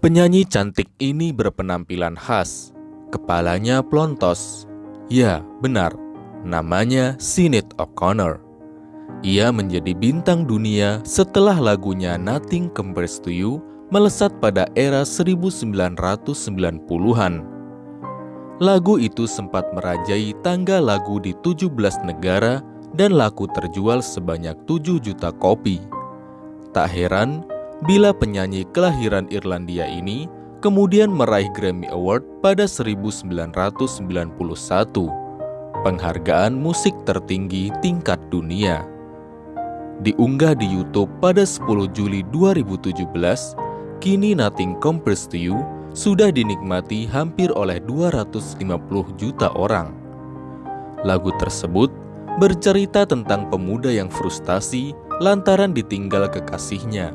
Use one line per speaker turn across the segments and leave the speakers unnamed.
Penyanyi cantik ini berpenampilan khas. Kepalanya plontos. Ya benar. Namanya Sinead O'Connor. Ia menjadi bintang dunia setelah lagunya Nothing Compares to You melesat pada era 1990-an. Lagu itu sempat merajai tangga lagu di 17 negara dan laku terjual sebanyak 7 juta kopi. Tak heran bila penyanyi kelahiran Irlandia ini kemudian meraih Grammy Award pada 1991, penghargaan musik tertinggi tingkat dunia. Diunggah di YouTube pada 10 Juli 2017, kini Nothing Compares to You sudah dinikmati hampir oleh 250 juta orang. Lagu tersebut bercerita tentang pemuda yang frustasi lantaran ditinggal kekasihnya.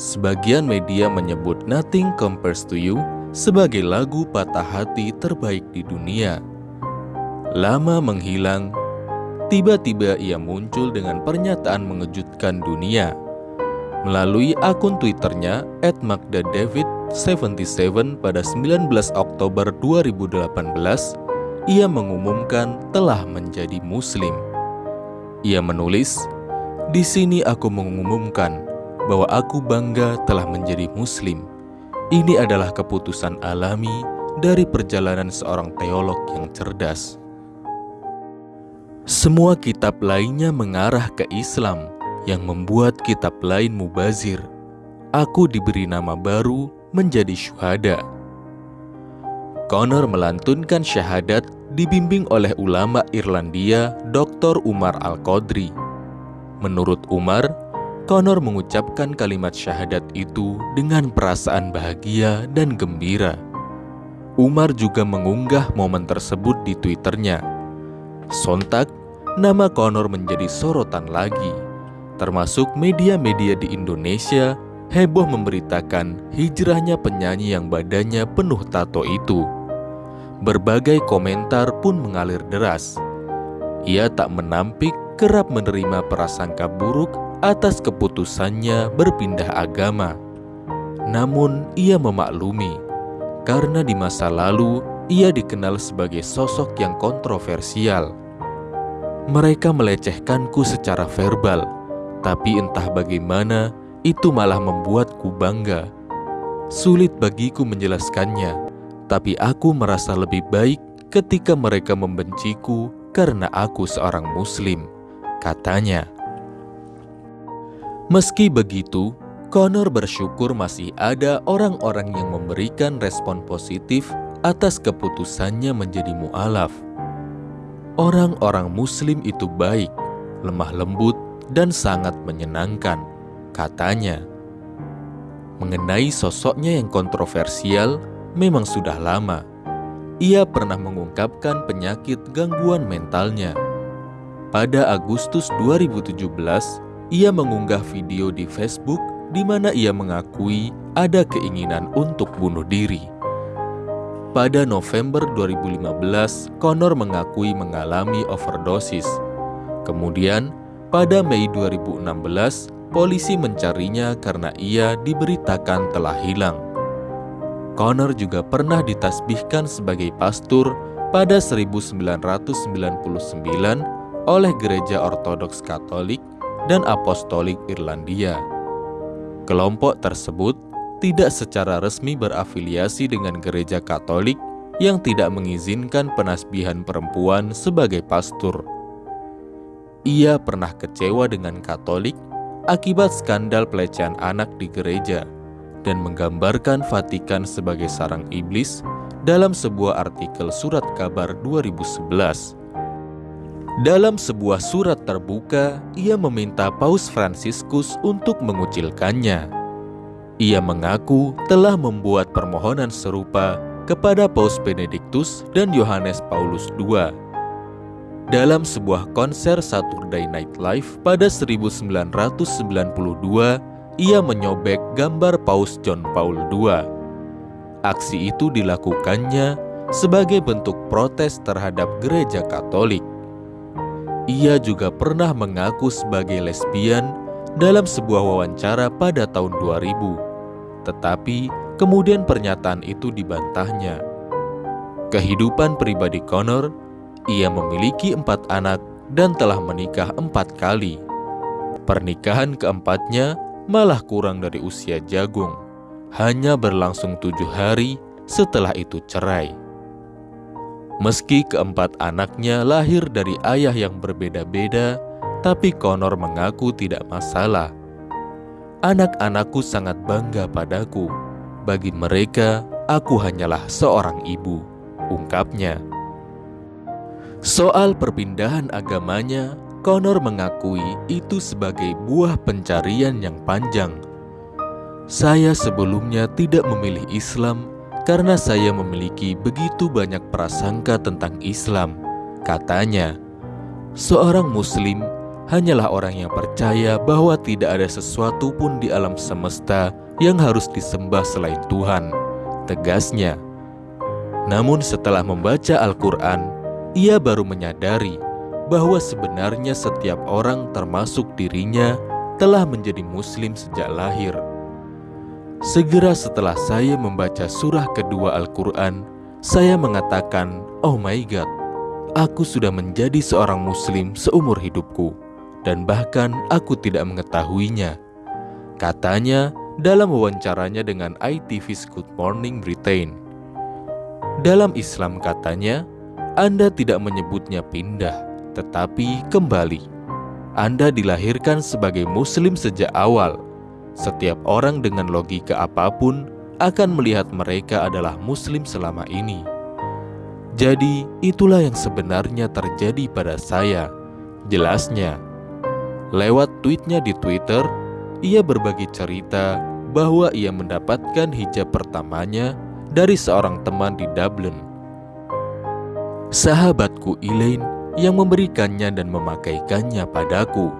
Sebagian media menyebut Nothing Compares to You sebagai lagu patah hati terbaik di dunia. Lama menghilang, tiba-tiba ia muncul dengan pernyataan mengejutkan dunia. Melalui akun Twitternya @magdadavid77 pada 19 Oktober 2018, ia mengumumkan telah menjadi muslim. Ia menulis, "Di sini aku mengumumkan bahwa aku bangga telah menjadi muslim. Ini adalah keputusan alami dari perjalanan seorang teolog yang cerdas." Semua kitab lainnya mengarah ke Islam yang membuat kitab lain mubazir. Aku diberi nama baru menjadi syuhada. Connor melantunkan syahadat dibimbing oleh ulama Irlandia Dr. Umar Al-Qadri. Menurut Umar, Connor mengucapkan kalimat syahadat itu dengan perasaan bahagia dan gembira. Umar juga mengunggah momen tersebut di Twitternya. Sontak, nama Connor menjadi sorotan lagi, termasuk media-media di Indonesia heboh memberitakan hijrahnya penyanyi yang badannya penuh tato itu. Berbagai komentar pun mengalir deras. Ia tak menampik kerap menerima prasangka buruk atas keputusannya berpindah agama. Namun ia memaklumi, karena di masa lalu ia dikenal sebagai sosok yang kontroversial. Mereka melecehkanku secara verbal, tapi entah bagaimana itu malah membuatku bangga. Sulit bagiku menjelaskannya, tapi aku merasa lebih baik ketika mereka membenciku karena aku seorang Muslim, katanya. Meski begitu, Connor bersyukur masih ada orang-orang yang memberikan respon positif atas keputusannya menjadi mu'alaf. Orang-orang Muslim itu baik, lemah lembut, dan sangat menyenangkan, katanya. Mengenai sosoknya yang kontroversial, memang sudah lama. Ia pernah mengungkapkan penyakit gangguan mentalnya. Pada Agustus 2017, ia mengunggah video di Facebook di mana ia mengakui ada keinginan untuk bunuh diri. Pada November 2015, Connor mengakui mengalami overdosis. Kemudian, pada Mei 2016, polisi mencarinya karena ia diberitakan telah hilang. Connor juga pernah ditasbihkan sebagai pastor pada 1999 oleh Gereja Ortodoks Katolik dan Apostolik Irlandia. Kelompok tersebut tidak secara resmi berafiliasi dengan gereja Katolik yang tidak mengizinkan penasbihan perempuan sebagai pastor. Ia pernah kecewa dengan Katolik akibat skandal pelecehan anak di gereja dan menggambarkan Vatikan sebagai sarang iblis dalam sebuah artikel surat kabar 2011. Dalam sebuah surat terbuka, ia meminta Paus Fransiskus untuk mengucilkannya. Ia mengaku telah membuat permohonan serupa kepada Paus Benediktus dan Yohanes Paulus II. Dalam sebuah konser Saturday Night Live pada 1992, ia menyobek gambar Paus John Paul II. Aksi itu dilakukannya sebagai bentuk protes terhadap gereja Katolik. Ia juga pernah mengaku sebagai lesbian dalam sebuah wawancara pada tahun 2000. Tetapi kemudian pernyataan itu dibantahnya. Kehidupan pribadi Connor, ia memiliki empat anak dan telah menikah empat kali. Pernikahan keempatnya malah kurang dari usia jagung, hanya berlangsung tujuh hari setelah itu cerai. Meski keempat anaknya lahir dari ayah yang berbeda-beda, tapi Connor mengaku tidak masalah. Anak-anakku sangat bangga padaku. Bagi mereka, aku hanyalah seorang ibu, ungkapnya. Soal perpindahan agamanya, Connor mengakui itu sebagai buah pencarian yang panjang. Saya sebelumnya tidak memilih Islam karena saya memiliki begitu banyak prasangka tentang Islam. Katanya, seorang Muslim hanyalah orang yang percaya bahwa tidak ada sesuatu pun di alam semesta yang harus disembah selain Tuhan. Tegasnya, namun setelah membaca Al-Quran, ia baru menyadari bahwa sebenarnya setiap orang, termasuk dirinya, telah menjadi Muslim sejak lahir. Segera setelah saya membaca surah kedua Al-Quran, saya mengatakan, "Oh my God, aku sudah menjadi seorang Muslim seumur hidupku, dan bahkan aku tidak mengetahuinya." Katanya dalam wawancaranya dengan ITV's Good Morning Britain. Dalam Islam katanya, Anda tidak menyebutnya pindah, tetapi kembali. Anda dilahirkan sebagai Muslim sejak awal setiap orang dengan logika apa pun akan melihat mereka adalah Muslim selama ini. Jadi, itulah yang sebenarnya terjadi pada saya. Jelasnya, lewat tweetnya di Twitter, ia berbagi cerita bahwa ia mendapatkan hijab pertamanya dari seorang teman di Dublin. Sahabatku Elaine yang memberikannya dan memakaikannya padaku.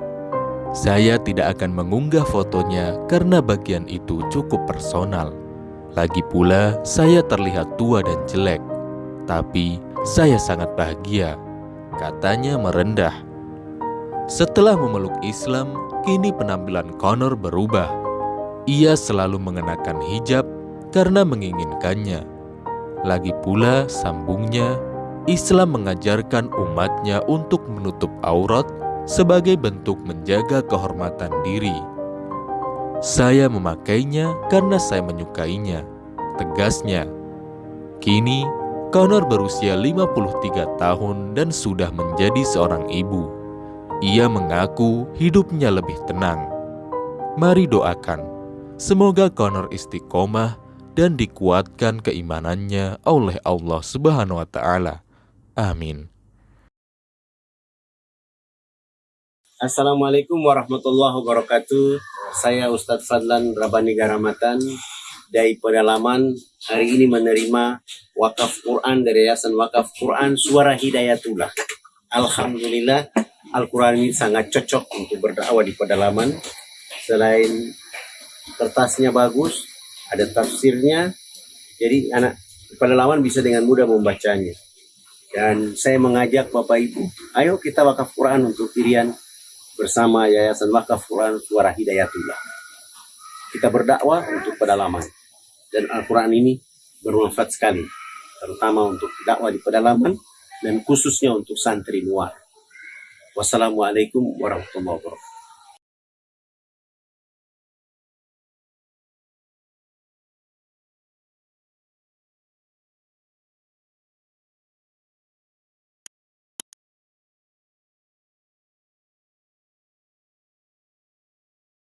Saya tidak akan mengunggah fotonya karena bagian itu cukup personal. Lagi pula, saya terlihat tua dan jelek, tapi saya sangat bahagia. Katanya merendah. Setelah memeluk Islam, kini penampilan Connor berubah. Ia selalu mengenakan hijab karena menginginkannya. Lagi pula, sambungnya, Islam mengajarkan umatnya untuk menutup aurat sebagai bentuk menjaga kehormatan diri. Saya memakainya karena saya menyukainya, tegasnya. Kini, Connor berusia 53 tahun dan sudah menjadi seorang ibu. Ia mengaku hidupnya lebih tenang. Mari doakan, semoga Connor istiqomah dan dikuatkan keimanannya oleh Allah Subhanahu wa Ta'ala. Amin.
Assalamualaikum warahmatullahi wabarakatuh. Saya Ustadz Fadlan Rabani Garamatan dari pedalaman hari ini menerima wakaf Quran dari Yayasan Wakaf Quran Suara Hidayatullah. Alhamdulillah Al-Quran ini sangat cocok untuk berdakwah di pedalaman. Selain kertasnya bagus, ada tafsirnya, jadi anak pedalaman bisa dengan mudah membacanya. Dan saya mengajak Bapak Ibu, ayo kita wakaf Quran untuk pilihan bersama Yayasan Wakaf Quran Suara Hidayatullah. Kita berdakwah untuk pedalaman. Dan Al-Quran ini bermanfaat sekali. Terutama untuk dakwah di pedalaman dan khususnya untuk santri luar. Wassalamualaikum warahmatullahi wabarakatuh.